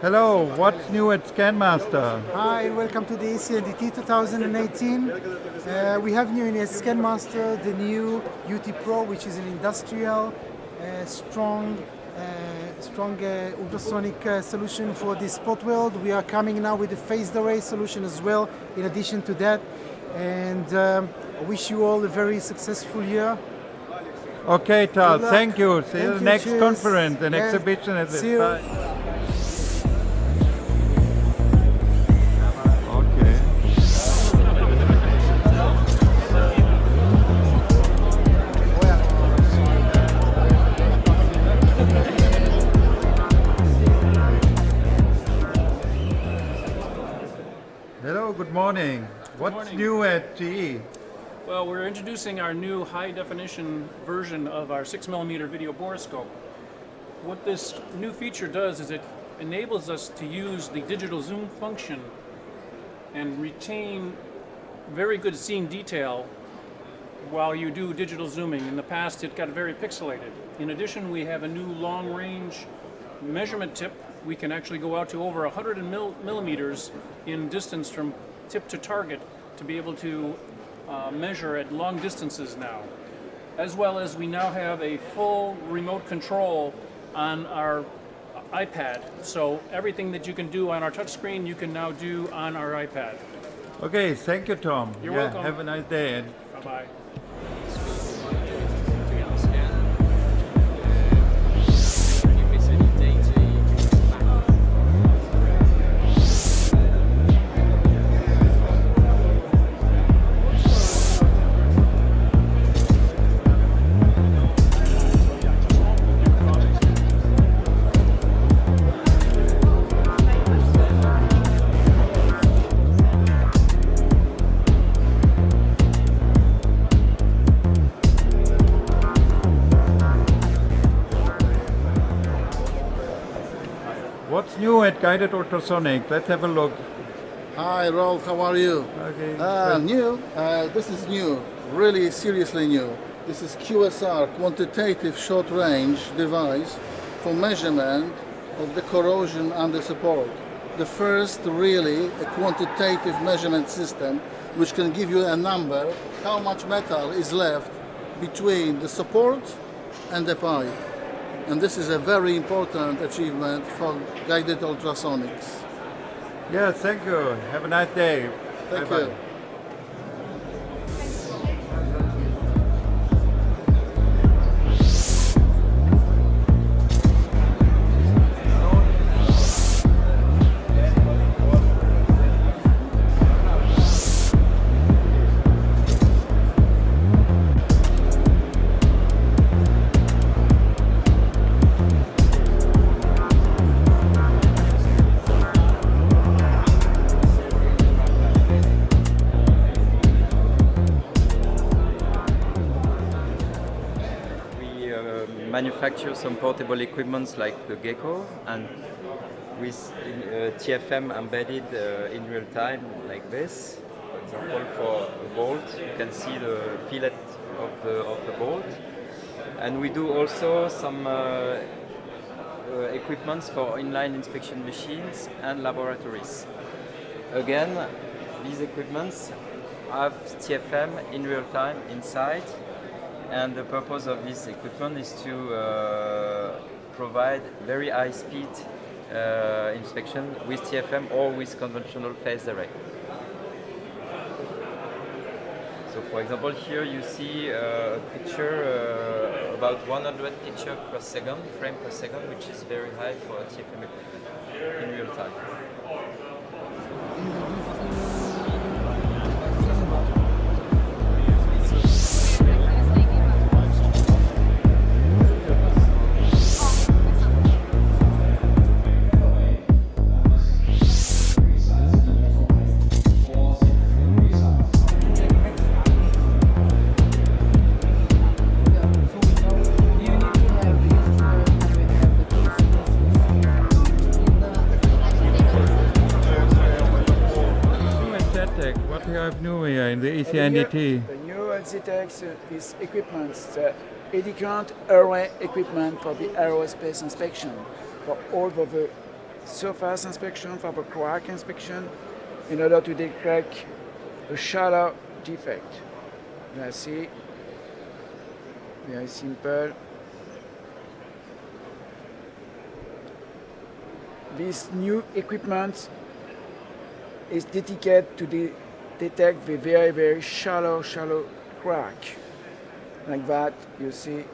Hello, what's new at ScanMaster? Hi, welcome to the ECNDT 2018. Uh, we have new in ScanMaster the new UT Pro, which is an industrial, uh, strong, uh, strong uh, ultrasonic uh, solution for the sport world. We are coming now with a phased array solution as well, in addition to that. And um, I wish you all a very successful year. Okay, Tal, thank you. See Thank you you, next cheers. conference and exhibition. At see Hello, good morning. What's morning. new at? GE? Well, we're introducing our new high definition version of our 6mm video borescope. What this new feature does is it enables us to use the digital zoom function and retain very good scene detail while you do digital zooming. In the past, it got very pixelated. In addition, we have a new long range measurement tip. We can actually go out to over 100 mil- millimeters in distance from tip to target to be able to uh, measure at long distances now. As well as we now have a full remote control on our iPad. So everything that you can do on our touchscreen, you can now do on our iPad. Okay, thank you, Tom. You're yeah, welcome. Have a nice day. and Bye-bye. New at Guided Ultrasonic? Let's have a look. Hi Rolf, how are you? Okay. Uh, new, uh, this is new, really seriously new. This is QSR, quantitative short range device for measurement of the corrosion under support. The first really a quantitative measurement system which can give you a number how much metal is left between the support and the pipe. And this is a very important achievement for guided ultrasonics. Yeah, thank you. Have a nice day. Thank Bye-bye. you. Manufacture some portable equipments like the Gecko and with uh, TFM embedded uh, in real time like this. For example, for a bolt, you can see the fillet of the, of the bolt. And we do also some uh, uh, equipments for inline inspection machines and laboratories. Again, these equipments have TFM in real time inside and the purpose of this equipment is to uh, provide very high speed uh, inspection with TFM or with conventional phase array. So for example here you see uh, a picture uh, about 100 picture per second, frame per second, which is very high for a TFM equipment in real time. You new here in the ECNDT? The new LZTEX is equipment, the eddy array equipment for the aerospace inspection for all of the surface inspection, for the crack inspection, in order to detect a shallow defect. Let's see. Very simple. This new equipment is dedicated to de- detect the very, very shallow, shallow crack. Like that, you see.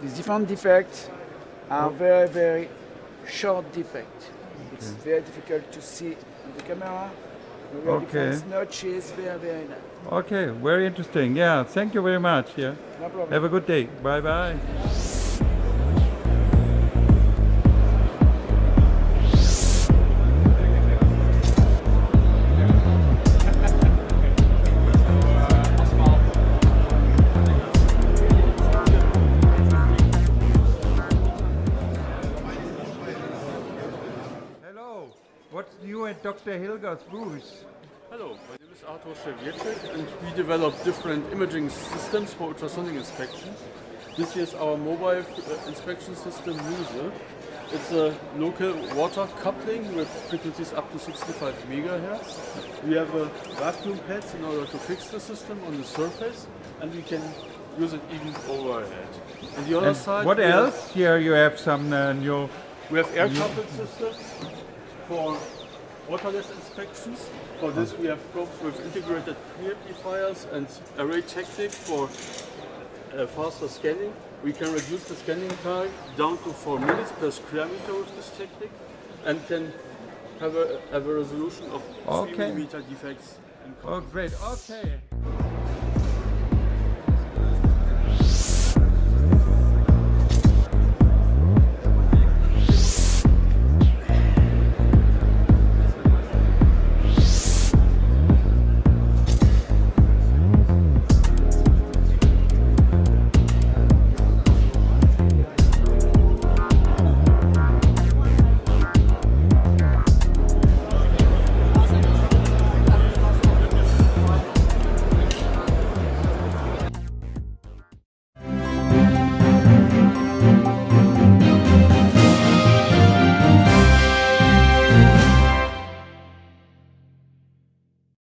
These different defects are very, very short defects. It's very difficult to see on the camera. Okay. notches, very, very nice. Okay, very interesting. Yeah, thank you very much. Yeah. No problem. Have a good day. Bye bye What's new at Dr. Hillger's booth? Hello, my name is Artur Szewierczyk and we develop different imaging systems for ultrasonic inspection. This is our mobile uh, inspection system MUSE. It's a local water coupling with frequencies up to 65 megahertz. We have a vacuum pads in order to fix the system on the surface and we can use it even overhead. On the other And side, what else? Here you have some uh, new. we have air coupled systems for waterless inspections. For this we have probes with integrated preamplifiers and array technique for uh, faster scanning. We can reduce the scanning time down to 4 minutes per square meter with this technique and can have a, have a resolution of 3 millimeter defects in Oh, great. Okay.